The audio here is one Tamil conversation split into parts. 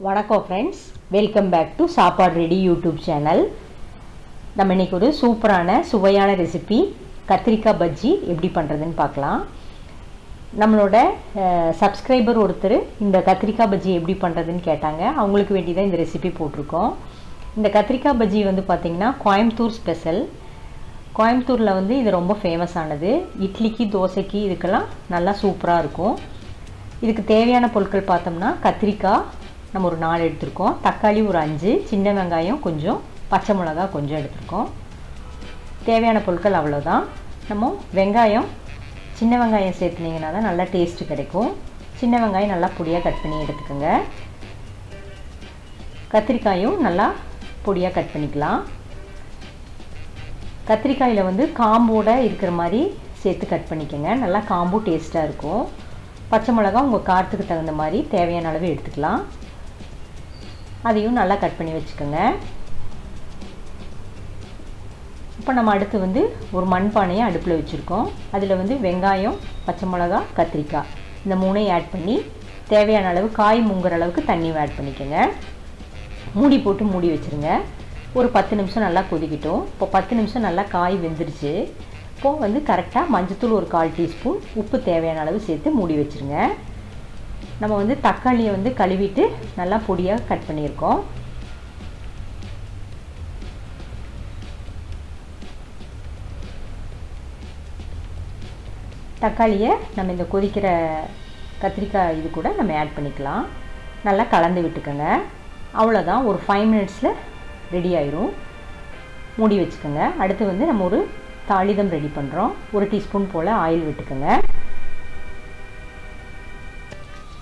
வணக்கம் friends welcome back to Sappadu ready YouTube channel நம்ம இன்னைக்கு ஒரு சூப்பரான சுவையான ரெசிபி கத்திரிக்காய் பஜ்ஜி எப்படி பண்ணுறதுன்னு பார்க்கலாம். நம்மளோட சப்ஸ்கிரைபர் ஒருத்தர் இந்த கத்திரிக்காய் பஜ்ஜி எப்படி பண்ணுறதுன்னு கேட்டாங்க. அவங்களுக்கு வேண்டி தான் இந்த ரெசிபி போட்டிருக்கோம். இந்த கத்திரிக்காய் பஜ்ஜி வந்து பார்த்திங்கன்னா கோயம்புத்தூர் ஸ்பெஷல் கோயம்புத்தூரில் வந்து இது ரொம்ப ஃபேமஸ் ஆனது. இட்லிக்கு தோசைக்கு இதுக்கெல்லாம் நல்லா சூப்பராக இருக்கும். இதுக்கு தேவையான பொருட்கள் பார்த்தோம்னா கத்திரிக்காய் நம்ம ஒரு நாலு எடுத்திருக்கோம். தக்காளி ஒரு அஞ்சு சின்ன வெங்காயம் கொஞ்சம் பச்சை மிளகா கொஞ்சம் எடுத்திருக்கோம். தேவையான பொருட்கள் அவ்வளோதான் நம்ம வெங்காயம் சின்ன வெங்காயம் சேர்த்துனீங்கன்னா தான் நல்லா டேஸ்ட்டு கிடைக்கும். சின்ன வெங்காயம் நல்லா பொடியாக கட் பண்ணி எடுத்துக்கோங்க. கத்திரிக்காயும் நல்லா பொடியாக கட் பண்ணிக்கலாம். கத்திரிக்காயில் வந்து காம்போடு இருக்கிற மாதிரி சேர்த்து கட் பண்ணிக்கோங்க. நல்லா காம்பு டேஸ்ட்டாக இருக்கும். பச்சை மிளகா உங்கள் காரத்துக்கு தகுந்த மாதிரி தேவையான அளவு எடுத்துக்கலாம். அதையும் நல்லா கட் பண்ணி வச்சுக்கோங்க. இப்போ நம்ம அடுத்து வந்து ஒரு மண்பானையை அடுப்பில் வச்சுருக்கோம். அதில் வந்து வெங்காயம் பச்சை மிளகா கத்திரிக்காய். இந்த மூணையும் ஆட் பண்ணி தேவையான அளவு காய் முங்குற அளவுக்கு தண்ணியும் ஆட் பண்ணிக்கோங்க. மூடி போட்டு மூடி வச்சுருங்க. ஒரு பத்து நிமிஷம் நல்லா கொதிக்கட்டும். இப்போ பத்து நிமிஷம் நல்லா காய் வெந்துருச்சு. இப்போது வந்து கரெக்டாக மஞ்சத்தூள் ஒரு கால் டீஸ்பூன் உப்பு தேவையான அளவு சேர்த்து மூடி வச்சுருங்க. நம்ம வந்து தக்காளியை வந்து கழுவிட்டு நல்லா பொடியாக கட் பண்ணியிருக்கோம். தக்காளியை நம்ம இந்த கொதிக்கிற கத்திரிக்காய் இது கூட நம்ம ஆட் பண்ணிக்கலாம். நல்லா கலந்து விட்டுக்கோங்க. அவ்வளோதான் ஒரு ஃபைவ் மினிட்ஸில் ரெடி ஆயிரும். மூடி வச்சுக்கோங்க. அடுத்து வந்து நம்ம ஒரு தாளிதம் ரெடி பண்ணுறோம் ஒரு டீஸ்பூன் போல் ஆயில் விட்டுக்கோங்க.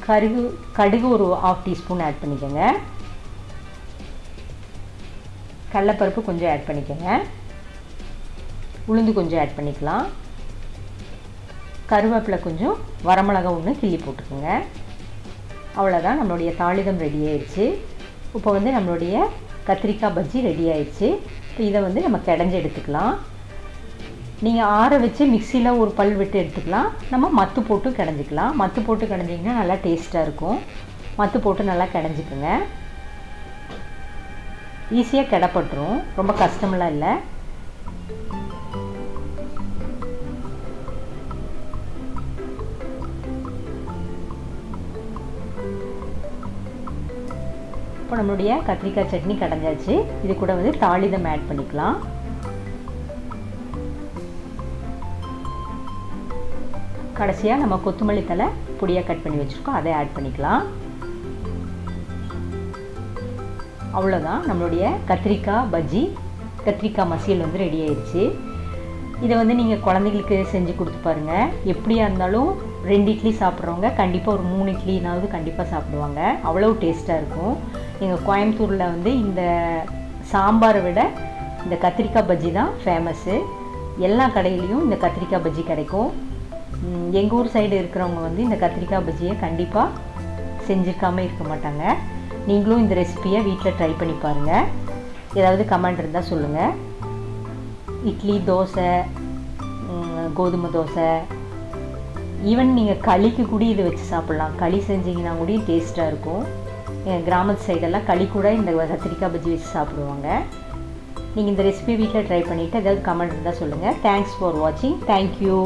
கருகு கடுகு ஒரு ஆஃப் டீஸ்பூன் ஆட் பண்ணிக்கோங்க. கடலப்பருப்பு கொஞ்சம் ஆட் பண்ணிக்கோங்க. உளுந்து கொஞ்சம் ஆட் பண்ணிக்கலாம். கருவேப்பிலை கொஞ்சம் வரமிளகா ஒன்று கிள்ளி போட்டுக்கோங்க. அவ்வளோதான் நம்மளுடைய தாளிதம் ரெடி ஆயிடுச்சு. இப்போ வந்து நம்மளுடைய கத்திரிக்காய் பஜ்ஜி ரெடி ஆயிடுச்சு. இப்போ இதை வந்து நம்ம கிடஞ்சி எடுத்துக்கலாம். நீங்கள் ஆற வச்சு மிக்சியில் ஒரு பல் விட்டு எடுத்துக்கலாம். நம்ம மத்து போட்டு கிடஞ்சிக்கலாம். மத்து போட்டு கிடஞ்சிங்கன்னா நல்லா டேஸ்ட்டாக இருக்கும். மத்து போட்டு நல்லா கிடஞ்சிக்குங்க. ஈஸியாக கிடப்பட்டுரும். ரொம்ப கஷ்டமெல்லாம் இல்லை. இப்போ நம்மளுடைய கத்திரிக்காய் சட்னி கடைஞ்சாச்சு. இது கூட வந்து தாளிதம் ஆட் பண்ணிக்கலாம். கடைசியாக நம்ம கொத்தமல்லி தலை பொடியாக கட் பண்ணி வச்சுருக்கோம். அதை ஆட் பண்ணிக்கலாம். அவ்வளோதான் நம்மளுடைய கத்திரிக்காய் பஜ்ஜி. கத்திரிக்காய் மசியல் வந்து ரெடி ஆயிடுச்சு இதை வந்து நீங்கள் குழந்தைங்களுக்கு செஞ்சு கொடுத்து பாருங்கள் எப்படியா இருந்தாலும் ரெண்டு இட்லி சாப்பிட்றவங்க கண்டிப்பாக ஒரு மூணு இட்லினாவது கண்டிப்பாக சாப்பிடுவாங்க. அவ்வளோ டேஸ்ட்டாக இருக்கும். எங்கள் கோயம்புத்தூரில் வந்து இந்த சாம்பாரை விட இந்த கத்திரிக்காய் பஜ்ஜி தான் ஃபேமஸ்ஸு எல்லா கடையிலையும் இந்த கத்திரிக்காய் பஜ்ஜி கிடைக்கும். எங்கள் ஊர் சைடு இருக்கிறவங்க வந்து இந்த கத்திரிக்காய் பஜ்ஜியை கண்டிப்பாக செஞ்சுருக்காமல் இருக்க மாட்டாங்க. நீங்களும் இந்த ரெசிப்பியை வீட்டில் ட்ரை பண்ணி பாருங்கள் ஏதாவது கமெண்ட் இருந்தால் சொல்லுங்கள் இட்லி தோசை கோதுமை தோசை. ஈவன் நீங்கள் களிக்கு கூட இதை வச்சு சாப்பிட்லாம். களி செஞ்சிங்கன்னா கூட டேஸ்ட்டாக இருக்கும். எங்கள் கிராமத்து சைடெல்லாம் களி கூட இந்த கத்திரிக்காய் பஜ்ஜி வச்சு சாப்பிடுவாங்க. நீங்கள் இந்த ரெசிபியை வீட்டில் ட்ரை பண்ணிவிட்டு ஏதாவது கமெண்ட் இருந்தால் சொல்லுங்கள் தேங்க்ஸ் ஃபார் வாட்சிங் தேங்க்யூ